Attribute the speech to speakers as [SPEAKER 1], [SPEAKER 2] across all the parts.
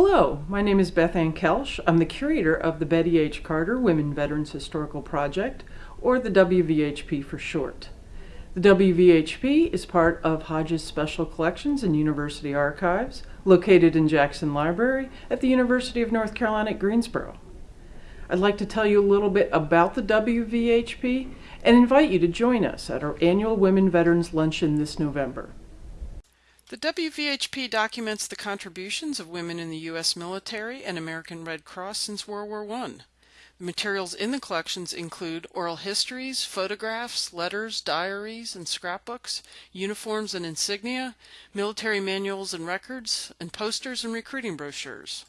[SPEAKER 1] Hello, my name is Beth Ann Koelsch. I'm the curator of the Betty H. Carter Women Veterans Historical Project, or the WVHP for short. The WVHP is part of Hodges Special Collections and University Archives, located in Jackson Library at the University of North Carolina at Greensboro. I'd like to tell you a little bit about the WVHP and invite you to join us at our annual Women Veterans Luncheon this November.
[SPEAKER 2] The WVHP documents the contributions of women in the U.S. military and American Red Cross since World War I. The materials in the collections include oral histories, photographs, letters, diaries, and scrapbooks, uniforms and insignia, military manuals and records, and posters and recruiting brochures.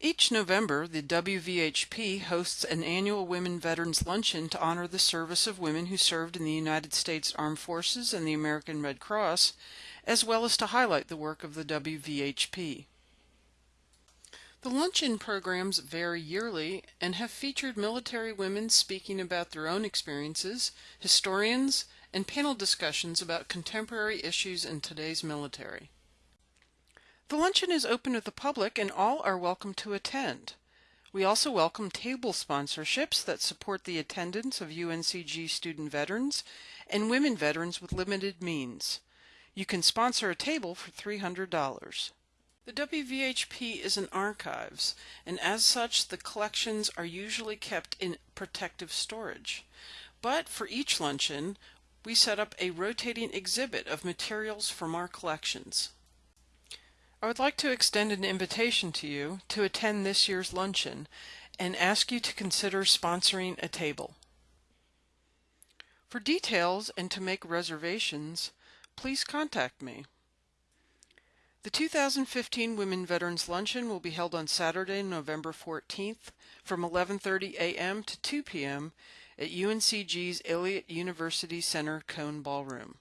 [SPEAKER 2] Each November, the WVHP hosts an annual Women Veterans Luncheon to honor the service of women who served in the United States Armed Forces and the American Red Cross, as well as to highlight the work of the WVHP. The luncheon programs vary yearly and have featured military women speaking about their own experiences, historians, and panel discussions about contemporary issues in today's military. The luncheon is open to the public and all are welcome to attend. We also welcome table sponsorships that support the attendance of UNCG student veterans and women veterans with limited means. You can sponsor a table for $300. The WVHP is an archives, and as such, the collections are usually kept in protective storage. But for each luncheon, we set up a rotating exhibit of materials from our collections. I would like to extend an invitation to you to attend this year's luncheon and ask you to consider sponsoring a table. For details and to make reservations, please contact me. The 2015 Women Veterans Luncheon will be held on Saturday, November 14th from 11:30 a.m. to 2 p.m. at UNCG's Elliott University Center Cone Ballroom.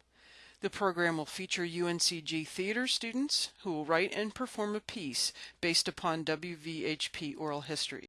[SPEAKER 2] The program will feature UNCG theater students who will write and perform a piece based upon WVHP oral history.